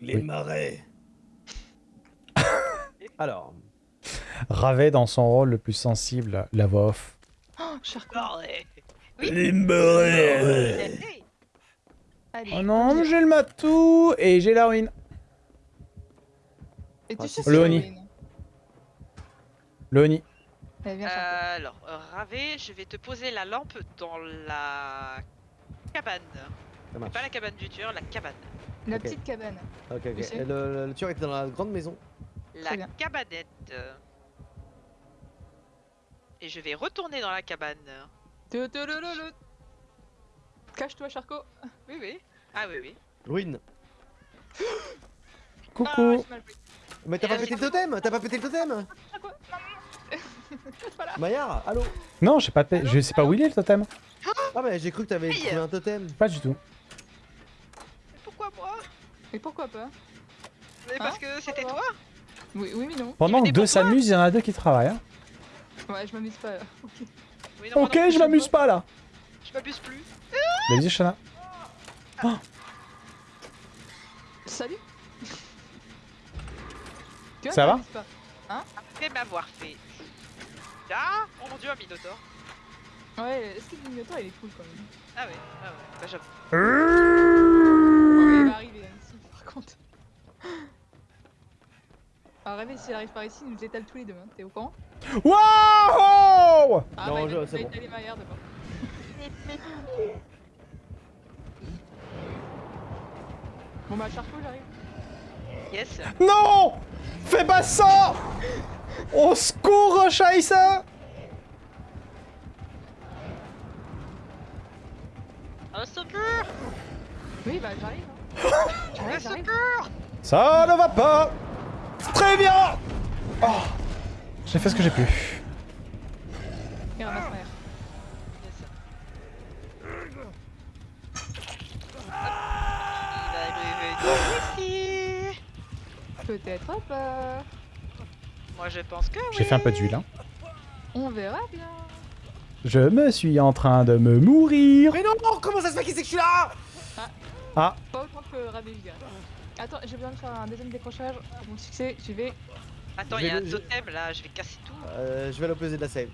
Les marais. Alors, Ravet dans son rôle le plus sensible, la voix off. Oh, Charcot. les marais. Allez, Oh on non, j'ai le matou et j'ai la ruine. Et tu Ah, sais Charcot. Euh, alors, euh, Ravé, je vais te poser la lampe dans la cabane. Pas la cabane du tueur, la cabane. La petite cabane. Ok, ok. Et le, tueur était dans la grande maison. La cabanette. Et je vais retourner dans la cabane. Cache-toi, Charcot. Oui, oui. Ah oui, oui. Ruine. Ah, Coucou. pris. Mais t'as pas là, pété le totem T'as pas pété le totem Maillard, allô Non, je sais pas, je sais pas où il est le totem. Ah bah j'ai cru que t'avais trouvé un totem. Pas du tout. Mais pourquoi moi? Mais pourquoi pas? Mais parce Hein que c'était toi? Oui, oui, mais non. Pendant que deux s'amusent, il y en a deux qui travaillent. hein. Ouais, je m'amuse pas. là. Ok. Oui, non, non je m'amuse pas là. Je m'abuse plus. Visite Shana. Salut Tu vois, Ça va pas. Après m'avoir fait. Ah Oh mon dieu, un minotaure. Ouais, est-ce que le Minotaur il est cool quand même Ah ouais, ah ouais. Bah j'avoue. Ouais, Il va arriver hein, ici par contre. Alors rêver s'il arrive par ici, il nous étale tous les deux, hein. t'es au courant Waouh Ah Non, bah, il je- c'est il bon. étalé Maillard d'abord. Bon bah Charcot j'arrive. Yes. Non Fais pas ça Au secours, Scheiße Un secours Oui bah j'arrive. Hein. J'arrive. secours Ça ne va pas Très bien Oh J'ai fait ce que j'ai pu. Et ramasse Moi je pense que oui. J'ai fait un peu d'huile. Hein. On verra bien. Je me suis en train de me mourir. Mais non, comment ça se fait qu'il sait que je suis là? Ah, Pas autant que gars. Attends, j'ai besoin de faire un deuxième décrochage pour mon succès. J'y vais. Attends, il y a un totem là, je vais casser tout. euh, Je vais à l'opposé de la save.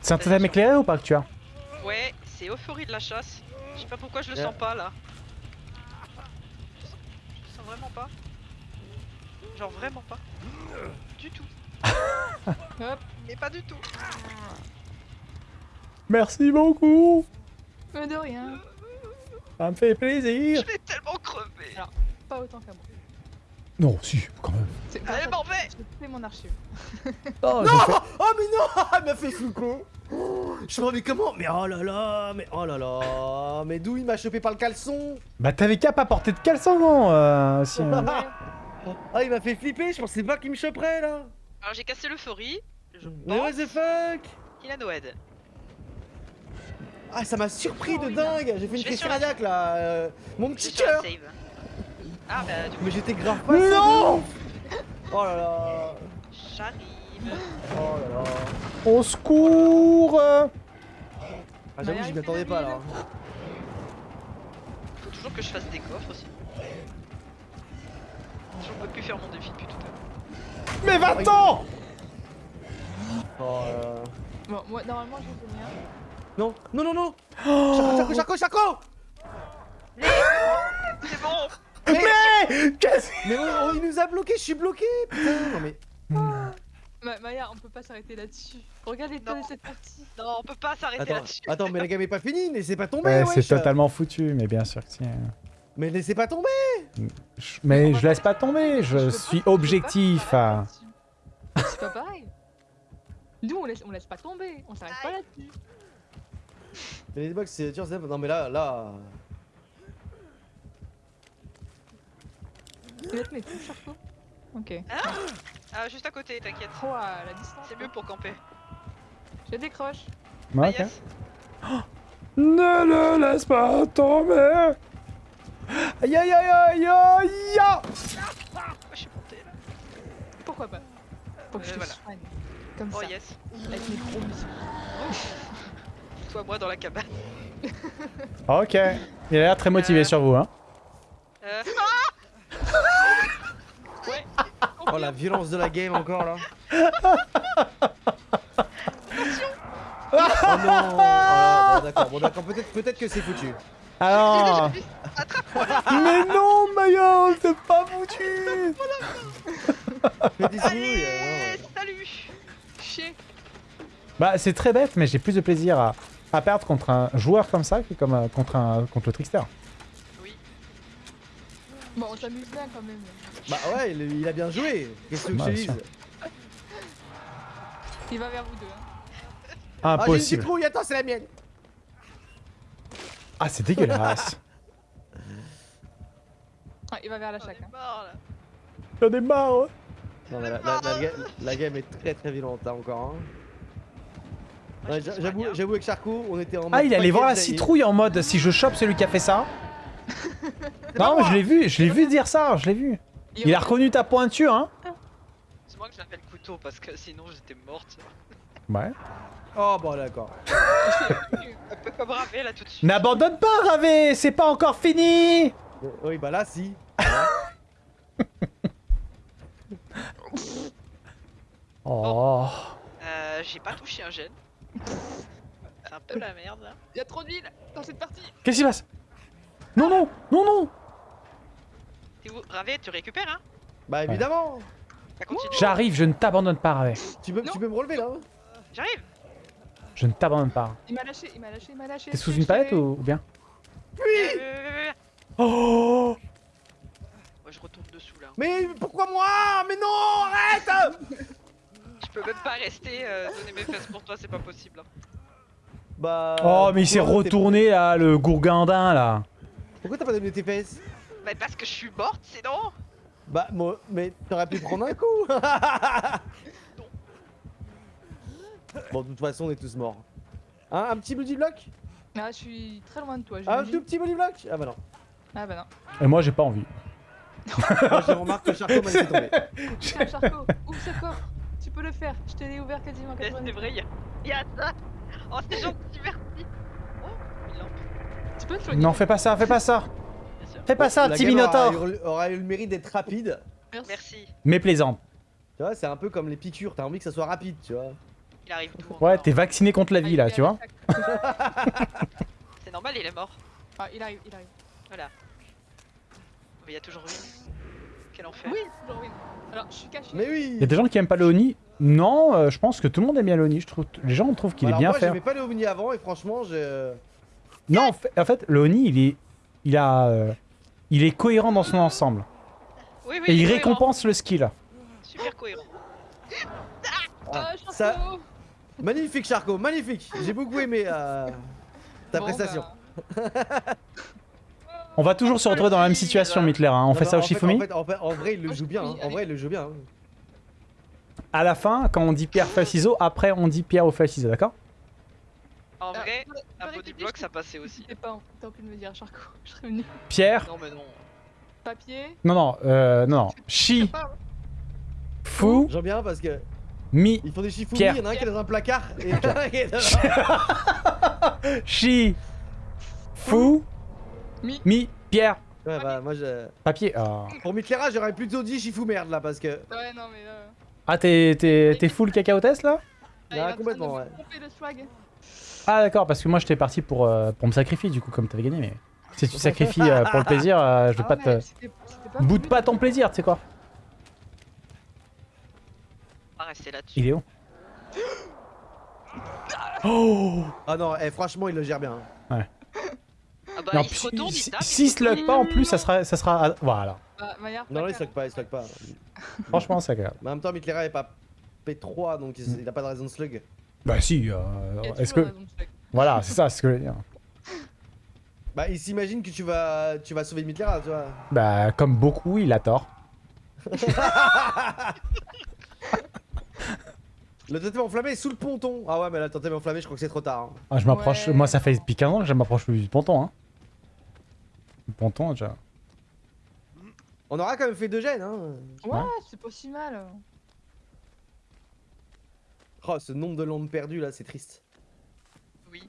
c'est un totem éclairé ou pas que tu as? Ouais, c'est euphorie de la chasse. Je sais pas pourquoi je le Ouais. sens pas là. Je le sens vraiment pas. Genre vraiment pas. Du tout. Hop. Mais pas du tout. Merci beaucoup Mais de rien. Ça me fait Je plaisir vais tellement crever. Alors. Pas autant qu'à moi. Non, si, quand même. C'est- Allez, attends, m'en vais J'ai fait mon archive. Oh, Non Oh mais non Elle m'a fait Foucault Je me mais comment? Mais oh là là Mais oh là là Mais d'où il m'a chopé par le caleçon? Bah t'avais qu'à pas porter de caleçon, non euh, aussi, euh. Ah il m'a fait flipper, je pensais pas qu'il me choperait là Alors j'ai cassé l'euphorie. Je Mais what the fuck qu'il a Noël. Ah ça m'a surpris Oh, de il a- dingue J'ai fait Je une crise la- cardiaque là euh, Mon Je petit cœur. Ah bah du coup, Mais j'étais grave pas Non Oh là là j'arrive. Oh là là Au secours. Ah j'avoue Bah, j'y m'attendais pas là Faut toujours que je fasse des coffres aussi. Je peux plus faire mon défi depuis tout à l'heure. Mais va-t'en Oh là là Bon, moi, normalement, j'ai fait le mien. Non Non non non Charcot Charcot Charcot C'est bon Mais Qu'est-ce Mais oh, oh, il nous a bloqué, je suis bloqué Putain Non mais Ma Maya, on peut pas s'arrêter là-dessus. Regarde l'état de cette partie. Non, on peut pas s'arrêter Attends, là-dessus. attends mais la game est pas finie, laissez pas tomber Ouais, wesh. c'est totalement foutu, mais bien sûr que si. Mais laissez pas tomber Mais je laisse pas tomber, je suis pas- objectif. pas. C'est pas pareil. Nous, on laisse, on laisse pas tomber. On s'arrête pas là-dessus. Mais les box c'est dur, c'est- Non mais là, là... Tu laisses mes touches, Charcot? Ok. Ah, juste à côté, t'inquiète. Oh, à la distance. C'est mieux pour camper. Je décroche. Ouais, Ah, ok. yes. Ne le laisse pas tomber Aïe aïe aïe aïe aïe Pourquoi je suis monté là Pourquoi pas Pour que Euh, je te voilà. soigne. Comme Oh ça. yes. Avec mes gros muscles. Toi, moi dans la cabane. Ok. Il a l'air très motivé Euh. sur vous, hein. Euh... Ouais. Oh la violence de la game encore là. oh non oh, bon, D'accord, bon d'accord, peut-être peut-être que c'est foutu. Alors... Mais non, Mayol, c'est pas foutu Fais des Allez, euh, salut Chier. Bah, c'est très bête, mais j'ai plus de plaisir à, à perdre contre un joueur comme ça que comme, euh, contre, un, contre le Trickster. Oui. Bon, on s'amuse bien quand même. Bah ouais, il, il a bien joué. Qu'est-ce que je te Bah. Il va vers vous deux. Hein. Ah j'ai une Impossible. citrouille, attends c'est la mienne. Ah, c'est dégueulasse. Ah, il va vers la chaque. Hein. J'en ai marre. Non, mais la, la- la ga- la game est très très violente là encore. hein. Ouais, J'avoue, soigne, hein. j'avoue avec Charcot, on était en Ah, mode il allait voir la citrouille en mode si je chope celui qui a fait ça. Non, mais je l'ai vu, je l'ai vu dire ça, je l'ai vu. Il a reconnu ta pointure, hein. C'est moi que j'appelle couteau parce que sinon j'étais morte. Ouais. Oh bon d'accord. Un peu comme Ravé là tout de suite. N'abandonne pas, Ravé, c'est pas encore fini. Euh, Oui bah là si. Oh. Euh, j'ai pas touché un gène. C'est un peu la merde là. Il y a trop d'huile dans cette partie. Qu'est-ce qui se passe? Non, non, non, non. T'es où? Ravé, tu récupères hein? Bah évidemment. Ça continue. J'arrive, je ne t'abandonne pas, Ravé. Tu peux, Non. tu peux me relever là hein J'arrive Je ne t'abandonne pas. Il m'a lâché, il m'a lâché, il m'a lâché. T'es sous une palette ou, ou bien Euh, Oh Moi je retourne dessous là. Mais pourquoi moi? Mais non Arrête Je peux même pas rester euh, donner mes fesses pour toi, c'est pas possible. hein. Bah. Oh, mais il s'est retourné là, le gourgandin là. Pourquoi t'as pas donné tes fesses? Bah parce que je suis morte sinon Bah moi, mais t'aurais pu prendre un coup Bon de toute façon on est tous morts. Hein, un petit body block? Ah, je suis très loin de toi. Un j'imagine. tout petit body block? Ah bah non. Ah bah non. Et moi, j'ai pas envie. Moi je remarque que Charcot m'a laissé tomber. Tiens, Charcot, ouvre ce coffre. Tu peux le faire. Je te l'ai ouvert quasiment Mais 90. C'est vrai, y'a y a ça Oh c'est gentil, merci Oh, Tu peux le soigner. Non, fais pas ça, fais pas ça. Fais pas ça, petit Minotaur. eu- aura eu le mérite d'être rapide. Merci. Merci. Mais plaisante. Tu vois, c'est un peu comme les piqûres, t'as envie que ça soit rapide, tu vois. Il arrive tout Ouais, t'es vacciné contre la Ah, vie là, est tu vois. C'est normal, il est mort. Ah, il arrive, il arrive. Voilà. Mais il y a toujours lui. Quel enfer. Oui, toujours oui. Alors, je suis caché. Mais oui Il y a des gens qui aiment pas le Oni. Non, euh, je pense que tout le monde aime bien le Oni. Je trouve, les gens trouvent qu'il est Alors bien moi fait. j'aimais pas les ovnis avant et franchement je... Non, en fait, en fait, le Oni, il est, il a, euh, il est cohérent dans son ensemble Oui, oui, et il cohérent. récompense le skill. Super cohérent. Ah, Ah, ça... Magnifique Charcot, magnifique J'ai beaucoup aimé euh, ta Bon, prestation. bah, On va toujours se retrouver dans la même situation, Mitler. hein. On Non, fait non, ça au Shifumi. en, fait, en, fait- en vrai il le joue bien, hein. En vrai il le joue bien. hein. À la fin, quand on dit pierre, feuille, ciseaux, après on dit pierre au feuille, ciseaux, d'accord? En ah, vrai, un body block je- ça passait aussi. T'es pas t'as de me dire, Charcot. Je serais venu. Pierre, Non, mais non. Papier? non, non, euh, non, non. Chi, Pas. fou, J'aime bien parce que mi, ils font des chiffres Pierre. il y en a un qui est dans un placard et il y en a un qui est dans- chi, fou, Mi. mi, pierre, Ouais bah moi je... papier. Ah, Pour Mittlera j'aurais plutôt dit Chifou merde là parce que... Ouais, non, mais là. Ah, t'es, t'es, t'es full cacao test là? Ah, Là, de complètement, me ouais. Ah, d'accord, parce que moi j'étais parti pour, euh, pour me sacrifier du coup, comme t'avais gagné. Mais si tu sacrifies euh, pour le plaisir, euh, je vais Ah pas te. Boude voulu. pas ton plaisir, tu sais quoi? Rester là-dessus. Il est où Oh Ah non, eh, franchement il le gère bien. hein. Ah bah, Non, il se retourne, il si, tape. si slug pas en plus, ça sera, ça sera. Voilà. Bah, Non, non, il stock pas, il stock pas. Franchement, c'est agréable. Mais en même temps, Mittlera est pas P3 donc il il a pas de raison de slug. Bah si. euh, Est-ce que voilà, c'est ça, c'est ce que je veux dire. Bah il s'imagine que tu vas, tu vas sauver Mittlera, tu vois. Bah comme beaucoup, il a tort. Le totem enflammé est sous le ponton. Ah ouais, mais là, le totem enflammé, je crois que c'est trop tard. hein. Ah, je m'approche. Ouais. Moi, ça fait depuis 15 ans que je m'approche plus du ponton. Hein. Le ponton, déjà. On aura quand même fait deux gènes, hein. Ouais, Ouais. c'est pas si mal. Oh, ce nombre de lampes perdues là, c'est triste. Oui.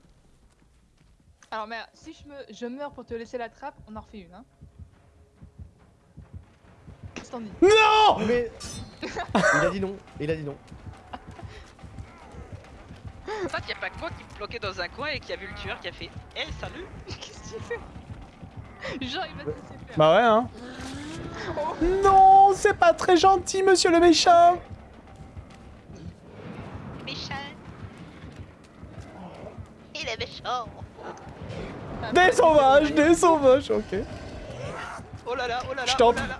Alors, mais si je, me... je meurs pour te laisser la trappe, on en refait une, hein. Qu'est-ce que t'en dis? Non Mais. il a dit non, il a dit non. En fait, y a pas que moi qui me bloquais dans un coin et qui a vu le tueur qui a fait Eh, salut Qu'est-ce que tu fais? Genre, il va te laisser faire. Bah ouais, hein. Non, c'est pas très gentil, monsieur le méchant. Méchant Il est méchant Des sauvages, des sauvages, ok. Oh là là, oh là là, Je oh t'en- là là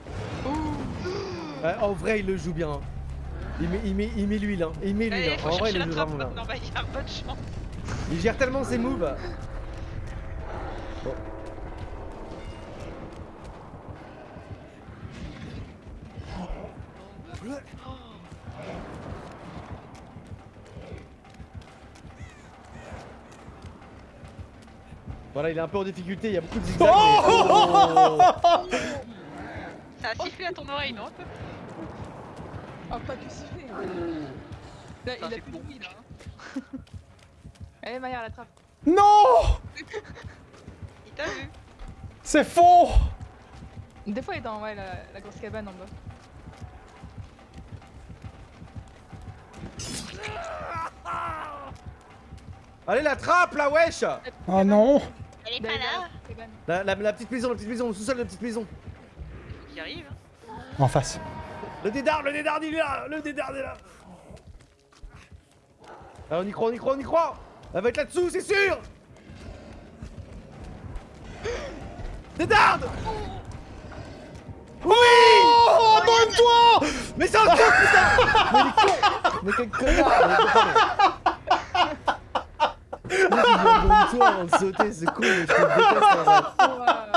Ouais, en vrai, il le joue bien. Il met, il met, il met l'huile, hein. Il met l'huile. Hein. faut En vrai, il trappe vraiment y a chance Il gère tellement ses moves. Bon. Voilà, il est un peu en difficulté, il y a beaucoup de zigzags. mais- Oh Ça a sifflé à ton oreille, non Oh, pas que siffler. Là, il a plus de bruit, là. Hein. Allez, Maya, la trappe. Non Il t'a vu C'est faux Des fois, il est dans ouais, la, la grosse cabane en bas. Allez, la trappe là, wesh Oh non Elle est Derrière pas là la petite maison, la petite maison, le sous-sol de la petite maison. Faut qu'il arrive hein. En face. Le dédard, le dédard, il est là Le dédard est là Ah, on y croit, on y croit, on y croit. Elle va être là-dessous, c'est sûr. Dédard Oui. Oh, abonne-toi Mais c'est un con, putain. Mais quel connard Mais il est con. Toi avant de sauter, c'est con, mais je te déteste